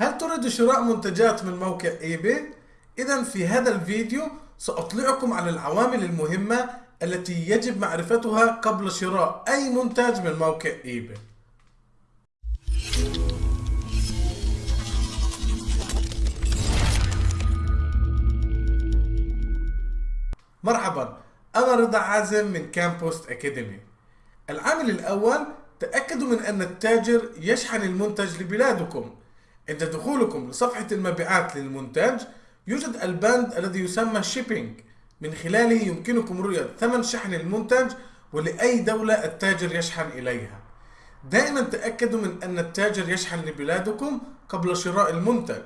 هل تريد شراء منتجات من موقع eBay؟ إذا في هذا الفيديو سأطلعكم على العوامل المهمة التي يجب معرفتها قبل شراء أي منتج من موقع eBay مرحبا أنا رضا عازم من كامبوست أكاديمي العامل الأول تأكدوا من أن التاجر يشحن المنتج لبلادكم. عند دخولكم لصفحة المبيعات للمنتج يوجد البند الذي يسمى شيبينج من خلاله يمكنكم رؤية ثمن شحن المنتج ولأي دولة التاجر يشحن إليها. دائما تأكدوا من أن التاجر يشحن لبلادكم قبل شراء المنتج.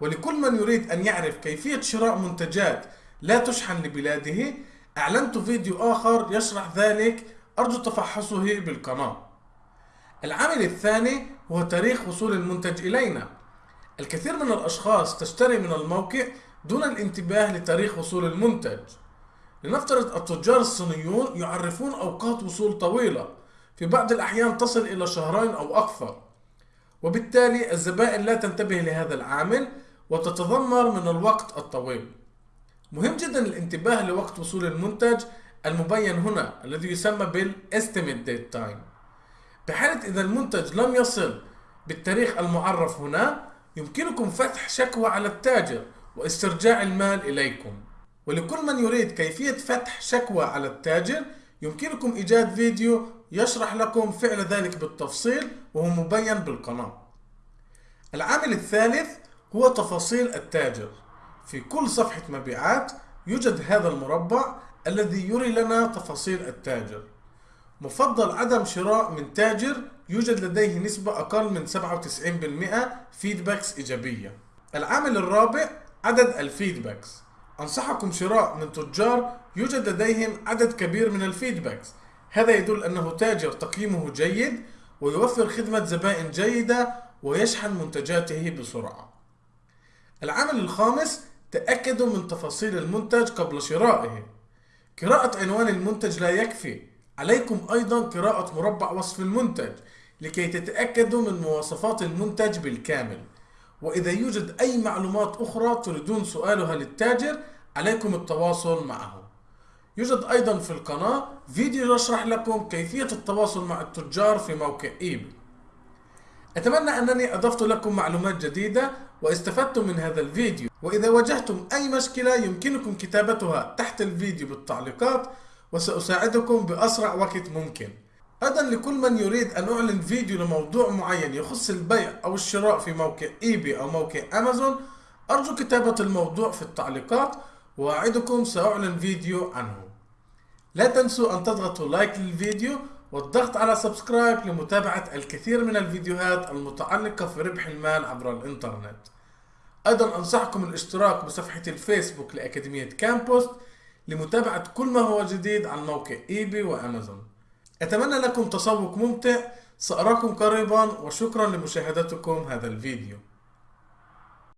ولكل من يريد أن يعرف كيفية شراء منتجات لا تشحن لبلاده أعلنت فيديو آخر يشرح ذلك. أرجو تفحصه بالقناة. العامل الثاني هو تاريخ وصول المنتج إلينا. الكثير من الأشخاص تشتري من الموقع دون الانتباه لتاريخ وصول المنتج. لنفترض التجار الصينيون يعرفون أوقات وصول طويلة في بعض الأحيان تصل إلى شهرين أو أكثر. وبالتالي الزبائن لا تنتبه لهذا العامل وتتذمر من الوقت الطويل. مهم جدا الانتباه لوقت وصول المنتج المبين هنا الذي يسمى بال Estimate Date Time. بحالة إذا المنتج لم يصل بالتاريخ المعرف هنا يمكنكم فتح شكوى على التاجر واسترجاع المال إليكم. ولكل من يريد كيفية فتح شكوى على التاجر يمكنكم إيجاد فيديو يشرح لكم فعل ذلك بالتفصيل وهو مبين بالقناة. العامل الثالث هو تفاصيل التاجر. في كل صفحة مبيعات يوجد هذا المربع الذي يري لنا تفاصيل التاجر. مفضل عدم شراء من تاجر يوجد لديه نسبة أقل من 97% feedbacks إيجابية. العامل الرابع عدد ال feedbacks أنصحكم شراء من تجار يوجد لديهم عدد كبير من ال feedbacks هذا يدل أنه تاجر تقييمه جيد ويوفر خدمة زبائن جيدة ويشحن منتجاته بسرعة. العامل الخامس تأكدوا من تفاصيل المنتج قبل شرائه. قراءة عنوان المنتج لا يكفي. عليكم أيضا قراءة مربع وصف المنتج لكي تتأكدوا من مواصفات المنتج بالكامل. وإذا يوجد أي معلومات أخرى تريدون سؤالها للتاجر عليكم التواصل معه. يوجد أيضا في القناة فيديو يشرح لكم كيفية التواصل مع التجار في موقع eBay أتمنى أنني أضفت لكم معلومات جديدة واستفدتم من هذا الفيديو. وإذا واجهتم أي مشكلة يمكنكم كتابتها تحت الفيديو بالتعليقات وسأساعدكم بأسرع وقت ممكن. أيضا لكل من يريد أن أعلن فيديو لموضوع معين يخص البيع أو الشراء في موقع eBay أو موقع أمازون. أرجو كتابة الموضوع في التعليقات وأعدكم سأعلن فيديو عنه. لا تنسوا أن تضغطوا like للفيديو والضغط على subscribe لمتابعة الكثير من الفيديوهات المتعلقة في ربح المال عبر الإنترنت. أيضا أنصحكم الاشتراك بصفحة الفيسبوك لأكاديمية كامبوست. لمتابعة كل ما هو جديد عن موقع eBay وأمازون. أتمنى لكم تسوق ممتع. سأراكم قريبا وشكرا لمشاهدتكم هذا الفيديو.